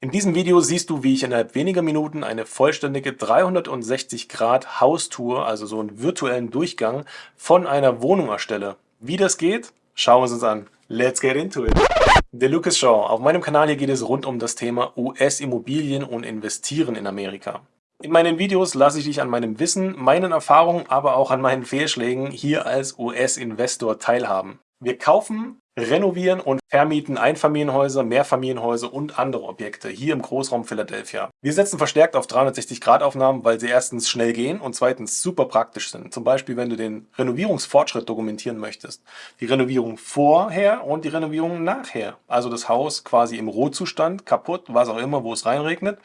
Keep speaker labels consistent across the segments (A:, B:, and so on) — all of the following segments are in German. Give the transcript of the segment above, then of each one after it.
A: In diesem Video siehst du, wie ich innerhalb weniger Minuten eine vollständige 360 Grad Haustour, also so einen virtuellen Durchgang von einer Wohnung erstelle. Wie das geht, schauen wir es uns an. Let's get into it! Der Lucas Shaw. Auf meinem Kanal hier geht es rund um das Thema US-Immobilien und Investieren in Amerika. In meinen Videos lasse ich dich an meinem Wissen, meinen Erfahrungen, aber auch an meinen Fehlschlägen hier als US-Investor teilhaben. Wir kaufen, renovieren und vermieten Einfamilienhäuser, Mehrfamilienhäuser und andere Objekte hier im Großraum Philadelphia. Wir setzen verstärkt auf 360-Grad-Aufnahmen, weil sie erstens schnell gehen und zweitens super praktisch sind. Zum Beispiel, wenn du den Renovierungsfortschritt dokumentieren möchtest. Die Renovierung vorher und die Renovierung nachher. Also das Haus quasi im Rohzustand, kaputt, was auch immer, wo es reinregnet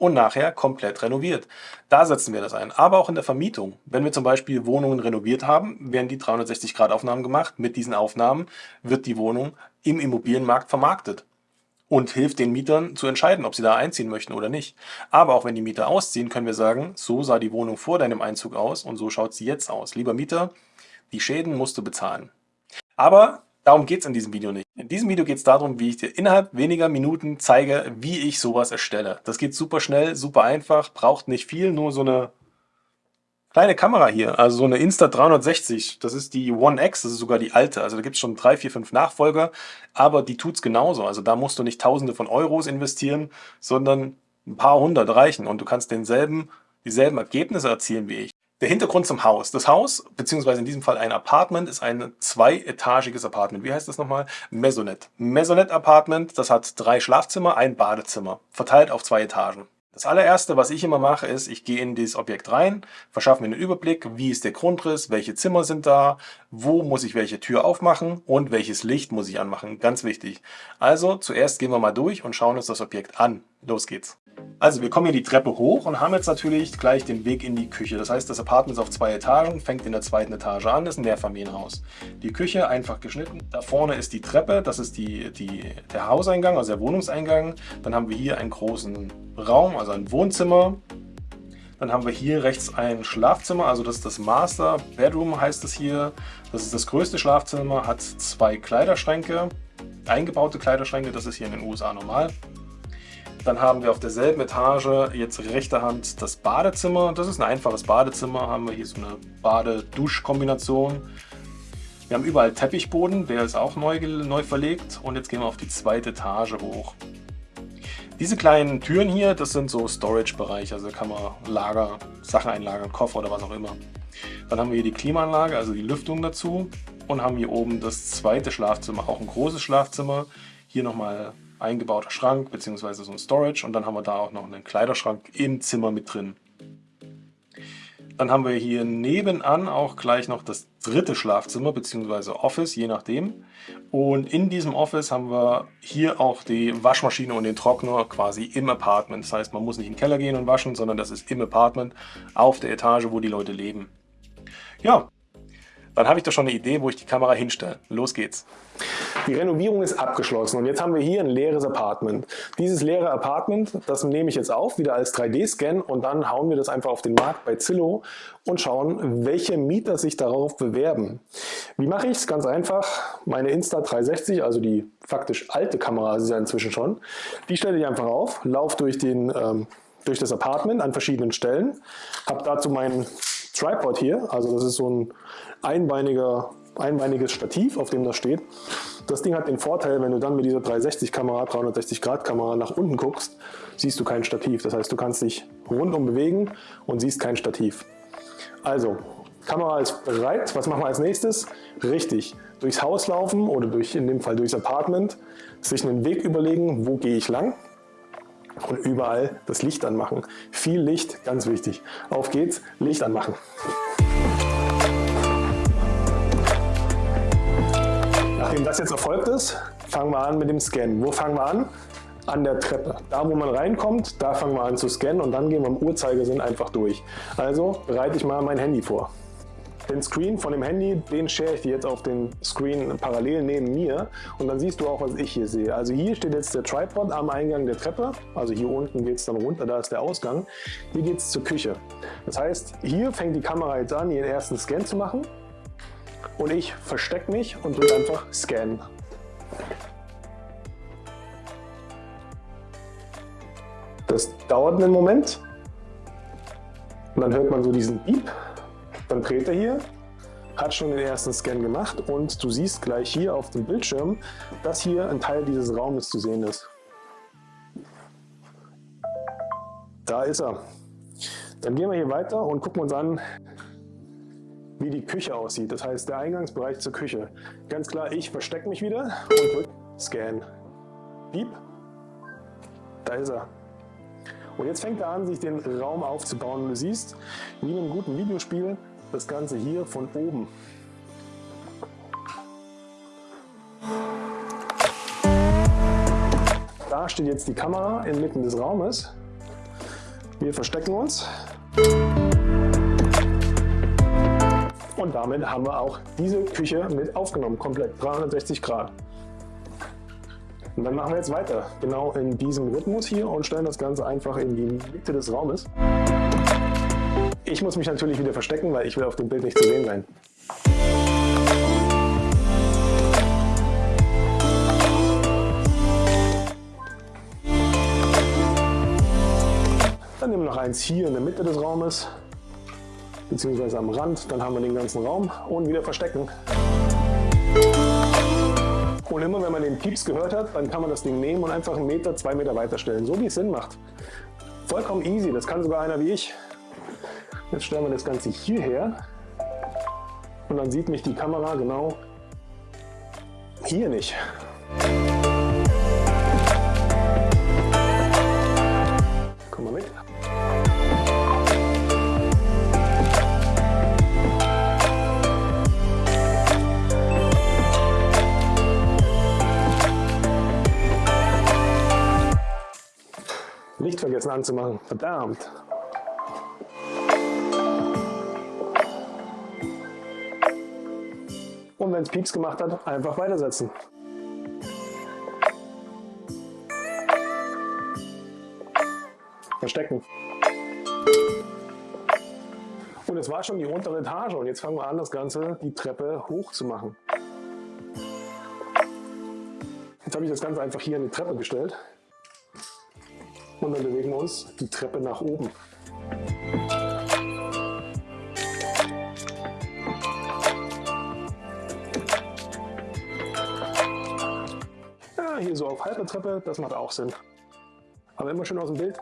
A: und nachher komplett renoviert. Da setzen wir das ein. Aber auch in der Vermietung. Wenn wir zum Beispiel Wohnungen renoviert haben, werden die 360-Grad-Aufnahmen gemacht. Mit diesen Aufnahmen wird die Wohnung im Immobilienmarkt vermarktet und hilft den Mietern zu entscheiden, ob sie da einziehen möchten oder nicht. Aber auch wenn die Mieter ausziehen, können wir sagen, so sah die Wohnung vor deinem Einzug aus und so schaut sie jetzt aus. Lieber Mieter, die Schäden musst du bezahlen. Aber Darum geht es in diesem Video nicht. In diesem Video geht es darum, wie ich dir innerhalb weniger Minuten zeige, wie ich sowas erstelle. Das geht super schnell, super einfach, braucht nicht viel, nur so eine kleine Kamera hier, also so eine Insta360. Das ist die One X, das ist sogar die alte. Also da gibt es schon drei, vier, fünf Nachfolger, aber die tut es genauso. Also da musst du nicht tausende von Euros investieren, sondern ein paar hundert reichen und du kannst denselben, dieselben Ergebnisse erzielen wie ich. Der Hintergrund zum Haus. Das Haus, beziehungsweise in diesem Fall ein Apartment, ist ein zweietagiges Apartment. Wie heißt das nochmal? Maisonette. Maisonette Apartment, das hat drei Schlafzimmer, ein Badezimmer, verteilt auf zwei Etagen. Das allererste, was ich immer mache, ist, ich gehe in dieses Objekt rein, verschaffe mir einen Überblick, wie ist der Grundriss, welche Zimmer sind da, wo muss ich welche Tür aufmachen und welches Licht muss ich anmachen. Ganz wichtig. Also zuerst gehen wir mal durch und schauen uns das Objekt an. Los geht's. Also wir kommen hier die Treppe hoch und haben jetzt natürlich gleich den Weg in die Küche. Das heißt, das Apartment ist auf zwei Etagen, fängt in der zweiten Etage an, ist ein Mehrfamilienhaus. Die Küche einfach geschnitten. Da vorne ist die Treppe, das ist die, die, der Hauseingang, also der Wohnungseingang. Dann haben wir hier einen großen Raum, also ein Wohnzimmer. Dann haben wir hier rechts ein Schlafzimmer, also das ist das Master Bedroom heißt es hier. Das ist das größte Schlafzimmer, hat zwei Kleiderschränke, eingebaute Kleiderschränke, das ist hier in den USA normal. Dann haben wir auf derselben Etage jetzt rechter Hand das Badezimmer. Das ist ein einfaches Badezimmer. Haben wir hier so eine Bade-Dusch-Kombination. Wir haben überall Teppichboden, der ist auch neu, neu verlegt. Und jetzt gehen wir auf die zweite Etage hoch. Diese kleinen Türen hier, das sind so Storage-Bereiche, also kann man Lager, Sachen einlagern, Koffer oder was auch immer. Dann haben wir hier die Klimaanlage, also die Lüftung dazu und haben hier oben das zweite Schlafzimmer, auch ein großes Schlafzimmer. Hier nochmal eingebauter Schrank bzw. so ein Storage und dann haben wir da auch noch einen Kleiderschrank im Zimmer mit drin. Dann haben wir hier nebenan auch gleich noch das dritte Schlafzimmer bzw. Office, je nachdem. Und in diesem Office haben wir hier auch die Waschmaschine und den Trockner quasi im Apartment. Das heißt, man muss nicht in den Keller gehen und waschen, sondern das ist im Apartment auf der Etage, wo die Leute leben. Ja, dann habe ich doch schon eine Idee, wo ich die Kamera hinstelle. Los geht's. Die Renovierung ist abgeschlossen und jetzt haben wir hier ein leeres Apartment. Dieses leere Apartment, das nehme ich jetzt auf, wieder als 3D-Scan und dann hauen wir das einfach auf den Markt bei Zillow und schauen, welche Mieter sich darauf bewerben. Wie mache ich es? Ganz einfach. Meine Insta360, also die faktisch alte Kamera, ist ja inzwischen schon, die stelle ich einfach auf, laufe durch, den, ähm, durch das Apartment an verschiedenen Stellen, habe dazu meinen Tripod hier, also das ist so ein einbeiniger, einbeiniges Stativ, auf dem das steht. Das Ding hat den Vorteil, wenn du dann mit dieser 360-Kamera, 360-Grad-Kamera nach unten guckst, siehst du kein Stativ. Das heißt, du kannst dich rundum bewegen und siehst kein Stativ. Also, Kamera ist bereit. Was machen wir als nächstes? Richtig, durchs Haus laufen oder durch, in dem Fall durchs Apartment, sich einen Weg überlegen, wo gehe ich lang und überall das Licht anmachen. Viel Licht, ganz wichtig. Auf geht's, Licht anmachen. Nachdem das jetzt erfolgt ist, fangen wir an mit dem Scannen. Wo fangen wir an? An der Treppe. Da, wo man reinkommt, da fangen wir an zu scannen und dann gehen wir im Uhrzeigersinn einfach durch. Also bereite ich mal mein Handy vor. Den Screen von dem Handy, den share ich dir jetzt auf den Screen parallel neben mir und dann siehst du auch, was ich hier sehe. Also hier steht jetzt der Tripod am Eingang der Treppe, also hier unten geht es dann runter, da ist der Ausgang. Hier geht es zur Küche. Das heißt, hier fängt die Kamera jetzt an, ihren ersten Scan zu machen und ich verstecke mich und drücke einfach Scan. Das dauert einen Moment. Und dann hört man so diesen Piep. Dann dreht er hier, hat schon den ersten Scan gemacht und du siehst gleich hier auf dem Bildschirm, dass hier ein Teil dieses Raumes zu sehen ist. Da ist er. Dann gehen wir hier weiter und gucken uns an, wie die Küche aussieht. Das heißt, der Eingangsbereich zur Küche. Ganz klar, ich verstecke mich wieder und drücke Scan. Piep. Da ist er. Und jetzt fängt er an, sich den Raum aufzubauen. Und du siehst, wie in einem guten Videospiel, das Ganze hier von oben. Da steht jetzt die Kamera inmitten des Raumes. Wir verstecken uns. Und damit haben wir auch diese Küche mit aufgenommen, komplett 360 Grad. Und dann machen wir jetzt weiter, genau in diesem Rhythmus hier und stellen das Ganze einfach in die Mitte des Raumes. Ich muss mich natürlich wieder verstecken, weil ich will auf dem Bild nicht zu sehen sein. Dann nehmen wir noch eins hier in der Mitte des Raumes, beziehungsweise am Rand. Dann haben wir den ganzen Raum und wieder verstecken. Und immer wenn man den Pieps gehört hat, dann kann man das Ding nehmen und einfach einen Meter, zwei Meter weiter stellen, so wie es Sinn macht. Vollkommen easy, das kann sogar einer wie ich. Jetzt stellen wir das Ganze hierher und dann sieht mich die Kamera genau hier nicht. Licht vergessen anzumachen. Verdammt. Und wenn es Pieps gemacht hat, einfach weitersetzen. Verstecken. Und es war schon die untere Etage und jetzt fangen wir an, das Ganze, die Treppe hoch zu machen. Jetzt habe ich das Ganze einfach hier in die Treppe gestellt. Und dann bewegen wir uns die Treppe nach oben. Hier so auf halber Treppe, das macht auch Sinn. Aber immer schön aus dem Bild.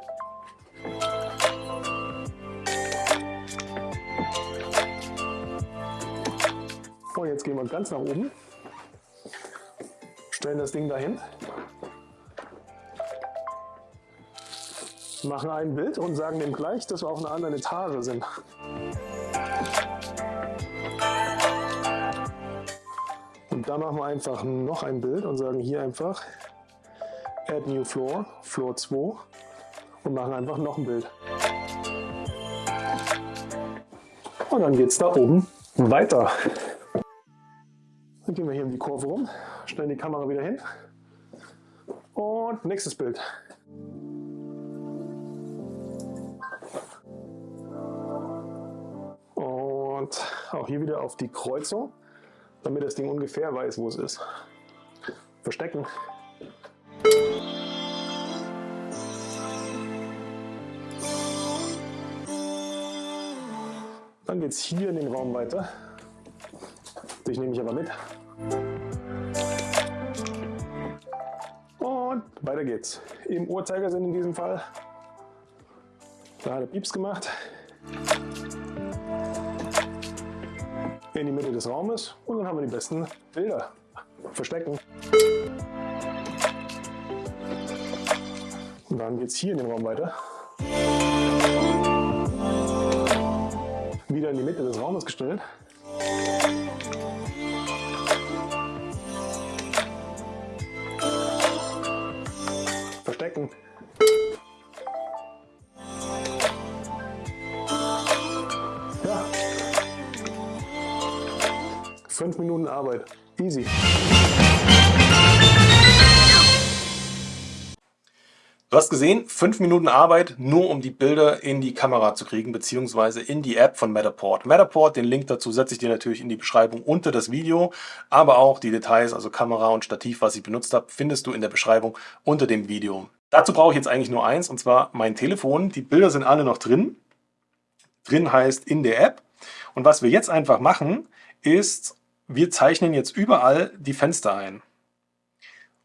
A: Und jetzt gehen wir ganz nach oben, stellen das Ding dahin machen ein Bild und sagen dem gleich, dass wir auf einer anderen Etage sind. Und da machen wir einfach noch ein Bild und sagen hier einfach Add New Floor, Floor 2 und machen einfach noch ein Bild. Und dann geht es da oben weiter. Dann gehen wir hier um die Kurve rum, stellen die Kamera wieder hin und nächstes Bild. Und auch hier wieder auf die Kreuzung, damit das Ding ungefähr weiß, wo es ist. Verstecken. Dann geht es hier in den Raum weiter. Den nehme ich aber mit. Und weiter geht's. Im Uhrzeigersinn in diesem Fall. Da hat er Pieps gemacht. In die Mitte des Raumes und dann haben wir die besten Bilder. Verstecken. Und dann geht es hier in den Raum weiter. Wieder in die Mitte des Raumes gestellt. Verstecken. Fünf Minuten Arbeit. Easy. Du hast gesehen, fünf Minuten Arbeit, nur um die Bilder in die Kamera zu kriegen, beziehungsweise in die App von Matterport. Matterport, den Link dazu setze ich dir natürlich in die Beschreibung unter das Video, aber auch die Details, also Kamera und Stativ, was ich benutzt habe, findest du in der Beschreibung unter dem Video. Dazu brauche ich jetzt eigentlich nur eins, und zwar mein Telefon. Die Bilder sind alle noch drin. Drin heißt in der App. Und was wir jetzt einfach machen, ist, wir zeichnen jetzt überall die Fenster ein.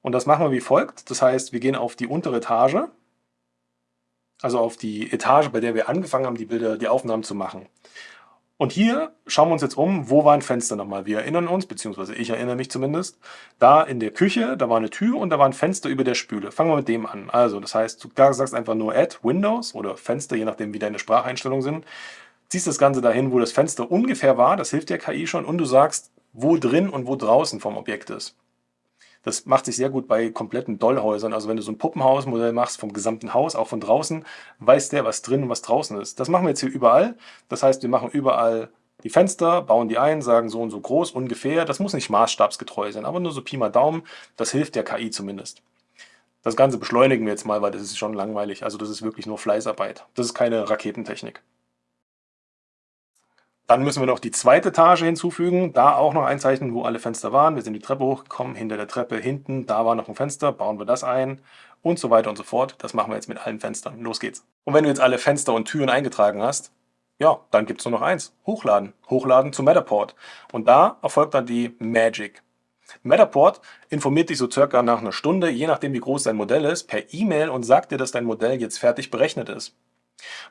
A: Und das machen wir wie folgt. Das heißt, wir gehen auf die untere Etage, also auf die Etage, bei der wir angefangen haben, die Bilder, die Aufnahmen zu machen. Und hier schauen wir uns jetzt um, wo war ein Fenster nochmal. Wir erinnern uns, beziehungsweise ich erinnere mich zumindest, da in der Küche, da war eine Tür und da war ein Fenster über der Spüle. Fangen wir mit dem an. Also, das heißt, du sagst einfach nur Add Windows oder Fenster, je nachdem, wie deine Spracheinstellungen sind. Ziehst das Ganze dahin, wo das Fenster ungefähr war, das hilft der KI schon, und du sagst, wo drin und wo draußen vom Objekt ist. Das macht sich sehr gut bei kompletten Dollhäusern. Also wenn du so ein Puppenhausmodell machst vom gesamten Haus, auch von draußen, weiß der, was drin und was draußen ist. Das machen wir jetzt hier überall. Das heißt, wir machen überall die Fenster, bauen die ein, sagen so und so groß ungefähr. Das muss nicht maßstabsgetreu sein, aber nur so Pi mal Daumen. Das hilft der KI zumindest. Das Ganze beschleunigen wir jetzt mal, weil das ist schon langweilig. Also das ist wirklich nur Fleißarbeit. Das ist keine Raketentechnik. Dann müssen wir noch die zweite Etage hinzufügen, da auch noch einzeichnen, wo alle Fenster waren. Wir sind die Treppe hochgekommen, hinter der Treppe hinten, da war noch ein Fenster, bauen wir das ein und so weiter und so fort. Das machen wir jetzt mit allen Fenstern. Los geht's. Und wenn du jetzt alle Fenster und Türen eingetragen hast, ja, dann gibt es nur noch eins. Hochladen. Hochladen zu Matterport. Und da erfolgt dann die Magic. Matterport informiert dich so circa nach einer Stunde, je nachdem wie groß dein Modell ist, per E-Mail und sagt dir, dass dein Modell jetzt fertig berechnet ist.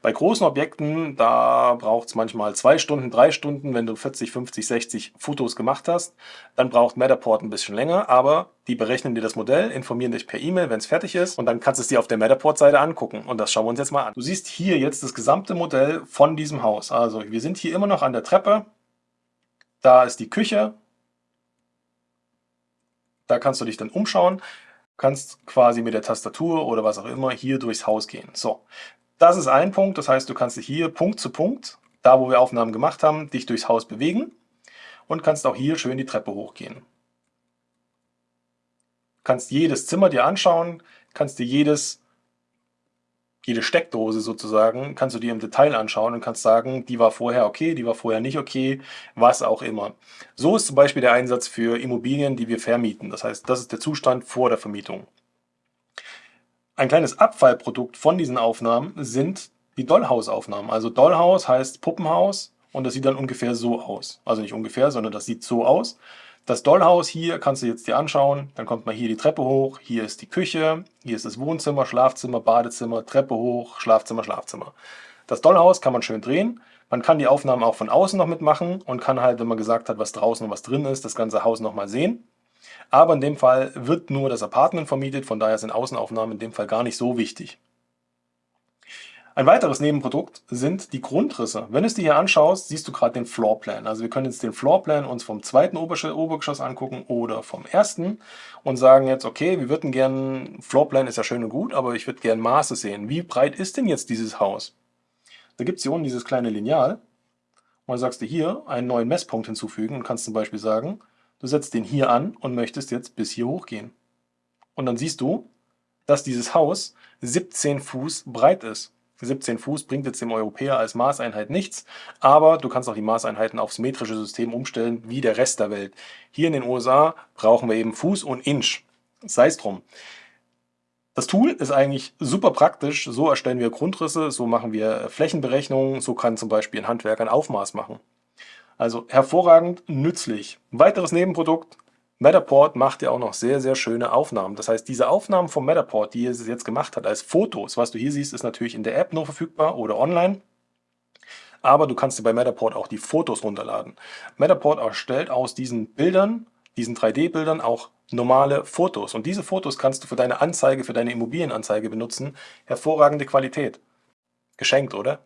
A: Bei großen Objekten, da braucht es manchmal zwei Stunden, drei Stunden, wenn du 40, 50, 60 Fotos gemacht hast. Dann braucht Matterport ein bisschen länger, aber die berechnen dir das Modell, informieren dich per E-Mail, wenn es fertig ist und dann kannst du es dir auf der Matterport-Seite angucken. Und das schauen wir uns jetzt mal an. Du siehst hier jetzt das gesamte Modell von diesem Haus. Also wir sind hier immer noch an der Treppe. Da ist die Küche. Da kannst du dich dann umschauen kannst quasi mit der Tastatur oder was auch immer hier durchs Haus gehen. So, das ist ein Punkt, das heißt, du kannst dich hier Punkt zu Punkt, da wo wir Aufnahmen gemacht haben, dich durchs Haus bewegen und kannst auch hier schön die Treppe hochgehen. Du kannst jedes Zimmer dir anschauen, kannst dir jedes, jede Steckdose sozusagen, kannst du dir im Detail anschauen und kannst sagen, die war vorher okay, die war vorher nicht okay, was auch immer. So ist zum Beispiel der Einsatz für Immobilien, die wir vermieten. Das heißt, das ist der Zustand vor der Vermietung. Ein kleines Abfallprodukt von diesen Aufnahmen sind die Dollhouse-Aufnahmen. Also Dollhouse heißt Puppenhaus und das sieht dann ungefähr so aus. Also nicht ungefähr, sondern das sieht so aus. Das Dollhaus hier kannst du jetzt dir anschauen. Dann kommt man hier die Treppe hoch. Hier ist die Küche. Hier ist das Wohnzimmer, Schlafzimmer, Badezimmer, Treppe hoch, Schlafzimmer, Schlafzimmer. Das Dollhaus kann man schön drehen. Man kann die Aufnahmen auch von außen noch mitmachen und kann halt, wenn man gesagt hat, was draußen und was drin ist, das ganze Haus nochmal sehen. Aber in dem Fall wird nur das Apartment vermietet, von daher sind Außenaufnahmen in dem Fall gar nicht so wichtig. Ein weiteres Nebenprodukt sind die Grundrisse. Wenn du es dir hier anschaust, siehst du gerade den Floorplan. Also wir können jetzt den Floorplan uns vom zweiten Obergeschoss angucken oder vom ersten und sagen jetzt, okay, wir würden gerne, Floorplan ist ja schön und gut, aber ich würde gerne Maße sehen. Wie breit ist denn jetzt dieses Haus? Da gibt es hier unten dieses kleine Lineal und dann sagst du hier einen neuen Messpunkt hinzufügen und kannst zum Beispiel sagen, Du setzt den hier an und möchtest jetzt bis hier hochgehen. Und dann siehst du, dass dieses Haus 17 Fuß breit ist. 17 Fuß bringt jetzt dem Europäer als Maßeinheit nichts, aber du kannst auch die Maßeinheiten aufs metrische System umstellen, wie der Rest der Welt. Hier in den USA brauchen wir eben Fuß und Inch. Sei es drum. Das Tool ist eigentlich super praktisch. So erstellen wir Grundrisse, so machen wir Flächenberechnungen, so kann zum Beispiel ein Handwerker ein Aufmaß machen. Also hervorragend nützlich. Weiteres Nebenprodukt, Matterport macht ja auch noch sehr, sehr schöne Aufnahmen. Das heißt, diese Aufnahmen vom Matterport, die es jetzt gemacht hat als Fotos, was du hier siehst, ist natürlich in der App nur verfügbar oder online. Aber du kannst dir bei Matterport auch die Fotos runterladen. Matterport erstellt aus diesen Bildern, diesen 3D-Bildern auch normale Fotos. Und diese Fotos kannst du für deine Anzeige, für deine Immobilienanzeige benutzen. Hervorragende Qualität. Geschenkt, oder?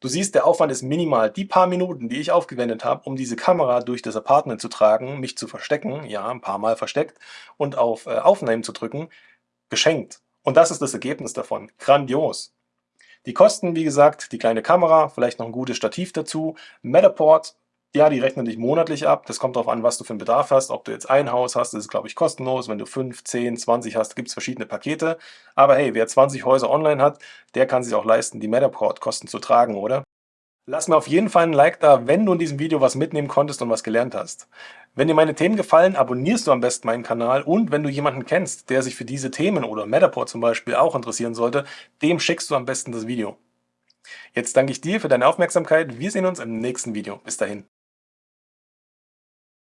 A: Du siehst, der Aufwand ist minimal. Die paar Minuten, die ich aufgewendet habe, um diese Kamera durch das Apartment zu tragen, mich zu verstecken, ja, ein paar Mal versteckt, und auf äh, Aufnehmen zu drücken, geschenkt. Und das ist das Ergebnis davon. Grandios. Die Kosten, wie gesagt, die kleine Kamera, vielleicht noch ein gutes Stativ dazu, Matterport, ja, die rechnen dich monatlich ab. Das kommt darauf an, was du für einen Bedarf hast. Ob du jetzt ein Haus hast, ist es, glaube ich, kostenlos. Wenn du 5, 10, 20 hast, gibt es verschiedene Pakete. Aber hey, wer 20 Häuser online hat, der kann sich auch leisten, die Matterport-Kosten zu tragen, oder? Lass mir auf jeden Fall ein Like da, wenn du in diesem Video was mitnehmen konntest und was gelernt hast. Wenn dir meine Themen gefallen, abonnierst du am besten meinen Kanal und wenn du jemanden kennst, der sich für diese Themen oder Matterport zum Beispiel auch interessieren sollte, dem schickst du am besten das Video. Jetzt danke ich dir für deine Aufmerksamkeit. Wir sehen uns im nächsten Video. Bis dahin.